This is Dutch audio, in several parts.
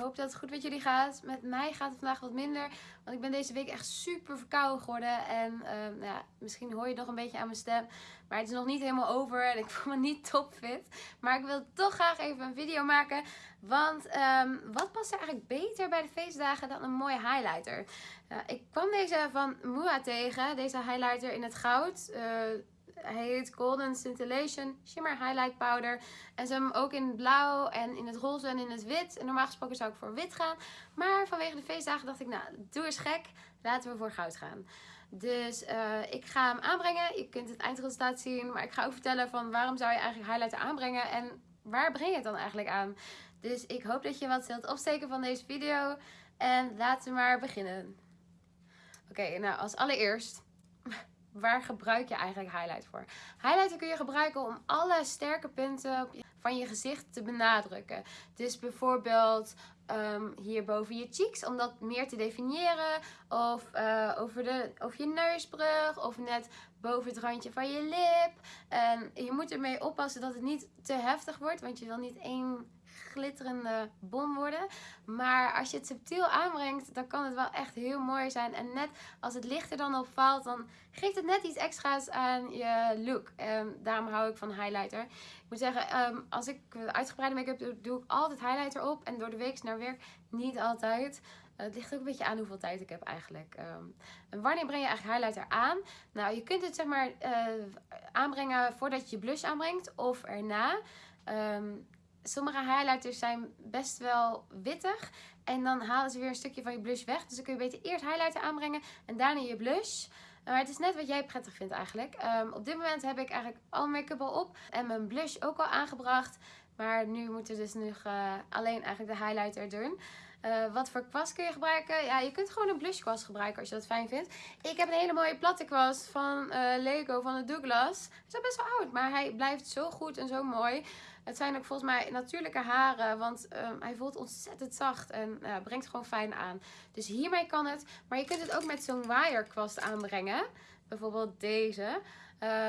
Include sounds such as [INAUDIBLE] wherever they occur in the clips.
hoop dat het goed met jullie gaat. Met mij gaat het vandaag wat minder. Want ik ben deze week echt super verkouden geworden. En ehm, nou ja, misschien hoor je nog een beetje aan mijn stem. Maar het is nog niet helemaal over. En ik voel me niet topfit. Maar ik wil toch graag even een video maken. Want ehm, wat past er eigenlijk beter bij de feestdagen dan een mooie highlighter? ik kwam deze van Mua tegen. Deze highlighter in het goud. Uh, hij heet Golden Scintillation Shimmer Highlight Powder. En ze hebben hem ook in het blauw en in het roze en in het wit. En normaal gesproken zou ik voor wit gaan. Maar vanwege de feestdagen dacht ik, nou, doe eens gek. Laten we voor goud gaan. Dus uh, ik ga hem aanbrengen. Je kunt het eindresultaat zien. Maar ik ga ook vertellen van waarom zou je eigenlijk highlighter aanbrengen. En waar breng je het dan eigenlijk aan? Dus ik hoop dat je wat zult opsteken van deze video. En laten we maar beginnen. Oké, nou als allereerst waar gebruik je eigenlijk highlight voor? Highlighter kun je gebruiken om alle sterke punten van je gezicht te benadrukken. Dus bijvoorbeeld um, hier boven je cheeks, om dat meer te definiëren. Of uh, over, de, over je neusbrug, of net boven het randje van je lip. En je moet ermee oppassen dat het niet te heftig wordt, want je wil niet één glitterende bom worden. Maar als je het subtiel aanbrengt, dan kan het wel echt heel mooi zijn. En net als het licht er dan op valt, dan geeft het net iets extra's aan je look. En daarom hou ik van highlighter. Ik moet zeggen, ehm, als ik uitgebreide make-up doe, doe ik altijd highlighter op. En door de week naar werk niet altijd. Het ligt ook een beetje aan hoeveel tijd ik heb eigenlijk. Ehm, en wanneer breng je eigenlijk highlighter aan? Nou, je kunt het zeg maar uh, aanbrengen voordat je je blush aanbrengt of erna. Sommige highlighters zijn best wel wittig. En dan halen ze weer een stukje van je blush weg. Dus dan kun je beter eerst highlighter aanbrengen en daarna je blush. Maar het is net wat jij prettig vindt eigenlijk. Um, op dit moment heb ik eigenlijk al make-up al op. En mijn blush ook al aangebracht. Maar nu moeten we dus nog uh, alleen eigenlijk de highlighter doen. Uh, wat voor kwast kun je gebruiken? Ja, je kunt gewoon een blush kwast gebruiken als je dat fijn vindt. Ik heb een hele mooie platte kwast van uh, Lego van de Douglas. Hij is best wel oud, maar hij blijft zo goed en zo mooi. Het zijn ook volgens mij natuurlijke haren, want um, hij voelt ontzettend zacht en uh, brengt gewoon fijn aan. Dus hiermee kan het, maar je kunt het ook met zo'n waaierkwast aanbrengen. Bijvoorbeeld deze.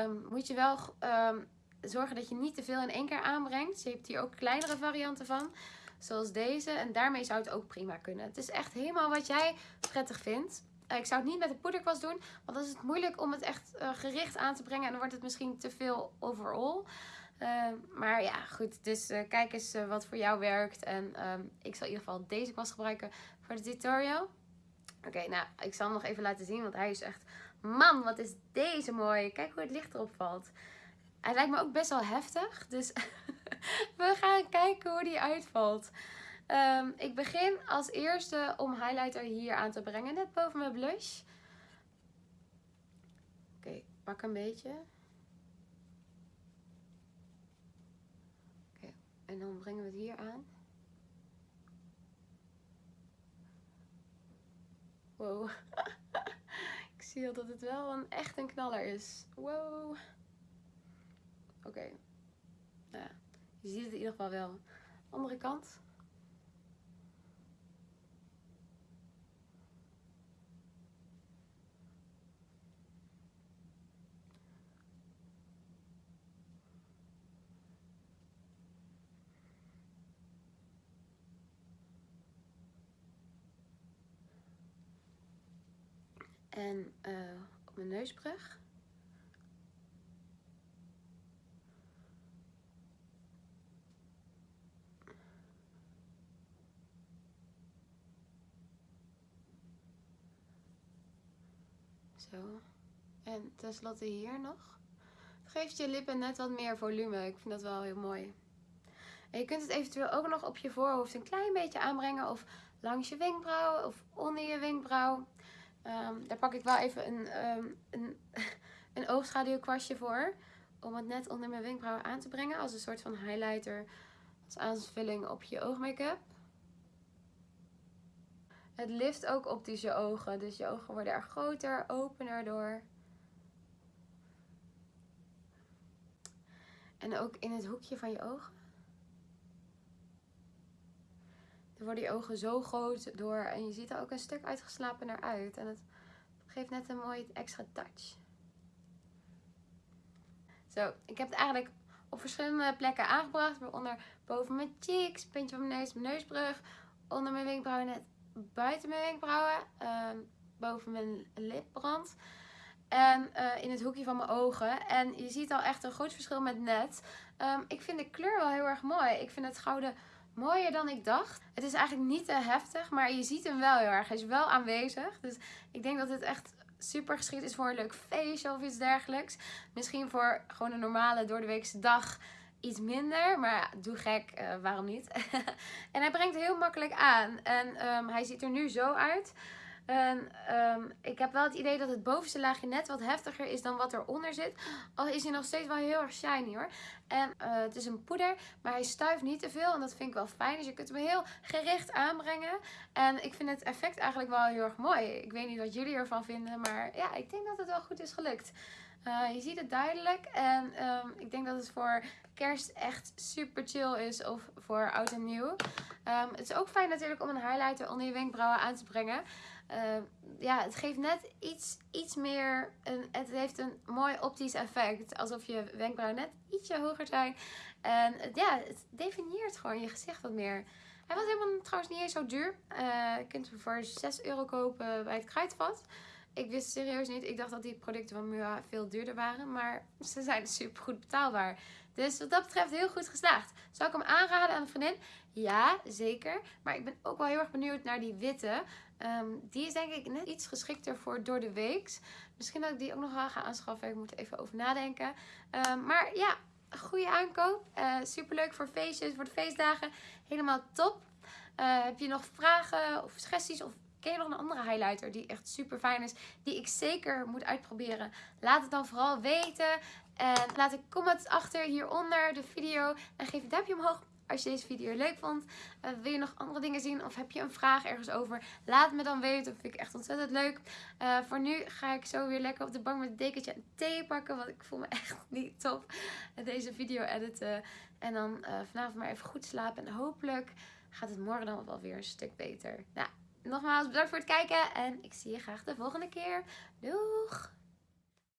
Um, moet je wel um, zorgen dat je niet te veel in één keer aanbrengt. Je hebt hier ook kleinere varianten van. Zoals deze. En daarmee zou het ook prima kunnen. Het is echt helemaal wat jij prettig vindt. Uh, ik zou het niet met een poederkwast doen. Want dan is het moeilijk om het echt uh, gericht aan te brengen. En dan wordt het misschien te veel overall. Uh, maar ja, goed. Dus kijk eens wat voor jou werkt. En um, ik zal in ieder geval deze kwast gebruiken voor de tutorial. Oké, nou, ik zal hem nog even laten zien. Want hij is echt... Man, wat is deze mooi. Kijk hoe het licht erop valt. Hij lijkt me ook best wel heftig. Dus [LAUGHS] we gaan kijken hoe die uitvalt. Um, ik begin als eerste om highlighter hier aan te brengen. Net boven mijn blush. Oké, pak een beetje. Oké, okay, en dan brengen we het hier aan. Wow. [LAUGHS] ik zie dat het wel een, echt een knaller is. Wow. Oké. Nou, je ziet het in ieder geval wel. Andere kant. En uh, op mijn neusbrug. Zo. En tenslotte hier nog. Geeft je lippen net wat meer volume. Ik vind dat wel heel mooi. En je kunt het eventueel ook nog op je voorhoofd een klein beetje aanbrengen. Of langs je wenkbrauw of onder je wenkbrauw. Um, daar pak ik wel even een, um, een, [LAUGHS] een oogschaduwkwastje voor. Om het net onder mijn wenkbrauwen aan te brengen. Als een soort van highlighter. Als aanvulling op je oogmake-up. Het lift ook optisch je ogen. Dus je ogen worden er groter, opener door. En ook in het hoekje van je ogen. Dan worden je ogen zo groot door. En je ziet er ook een stuk uitgeslapen naar uit. En het geeft net een mooie extra touch. Zo, ik heb het eigenlijk op verschillende plekken aangebracht. Waaronder boven mijn cheeks, puntje van mijn neus, mijn neusbrug onder mijn wenkbrauwen, net buiten mijn wenkbrauwen. ehm, boven mijn lipbrand. En eh, in het hoekje van mijn ogen. En je ziet al echt een groot verschil met net. Ehm, ik vind de kleur wel heel erg mooi. Ik vind het gouden mooier dan ik dacht. Het is eigenlijk niet te heftig, maar je ziet hem wel heel erg. Hij is wel aanwezig. Dus ik denk dat dit echt super geschikt is voor een leuk feestje of iets dergelijks. Misschien voor gewoon een normale doordeweekse dag iets minder. Maar ja, doe gek, eh, waarom niet? [LAUGHS] en hij brengt heel makkelijk aan. En ehm, hij ziet er nu zo uit. En ehm, ik heb wel het idee dat het bovenste laagje net wat heftiger is dan wat eronder zit. Al is hij nog steeds wel heel erg shiny hoor. En eh, het is een poeder, maar hij stuift niet te veel. En dat vind ik wel fijn. Dus je kunt hem heel gericht aanbrengen. En ik vind het effect eigenlijk wel heel erg mooi. Ik weet niet wat jullie ervan vinden, maar ja, ik denk dat het wel goed is gelukt. Uh, je ziet het duidelijk. En ehm, ik denk dat het voor kerst echt super chill is. Of voor oud en nieuw. Um, het is ook fijn natuurlijk om een highlighter onder je wenkbrauwen aan te brengen. Uh, ja, het geeft net iets, iets meer. Een, het heeft een mooi optisch effect. Alsof je wenkbrauwen net ietsje hoger zijn. En ja, het definieert gewoon je gezicht wat meer. Hij was helemaal trouwens niet eens zo duur. Uh, je kunt hem voor 6 euro kopen bij het Kruidvat. Ik wist serieus niet. Ik dacht dat die producten van Mua veel duurder waren. Maar ze zijn super goed betaalbaar. Dus wat dat betreft heel goed geslaagd. Zou ik hem aanraden aan een vriendin? Ja, zeker. Maar ik ben ook wel heel erg benieuwd naar die witte. Um, die is denk ik net iets geschikter voor door de weeks. Misschien dat ik die ook nog wel ga aanschaffen. Ik moet er even over nadenken. Um, maar ja, goede aankoop. Eh, super leuk voor feestjes, voor de feestdagen. Helemaal top. Uh, heb je nog vragen of suggesties of Ken je nog een andere highlighter die echt super fijn is? Die ik zeker moet uitproberen? Laat het dan vooral weten. En laat een comment achter hieronder de video. En geef een duimpje omhoog als je deze video leuk vond. Uh, wil je nog andere dingen zien of heb je een vraag ergens over? Laat me dan weten. Dat vind ik echt ontzettend leuk. Uh, voor nu ga ik zo weer lekker op de bank met een dekentje en thee pakken. Want ik voel me [LAUGHS] echt niet top deze video editen. En dan uh, vanavond maar even goed slapen. En hopelijk gaat het morgen dan wel weer een stuk beter. Nou, nogmaals bedankt voor het kijken en ik zie je graag de volgende keer. Doeg!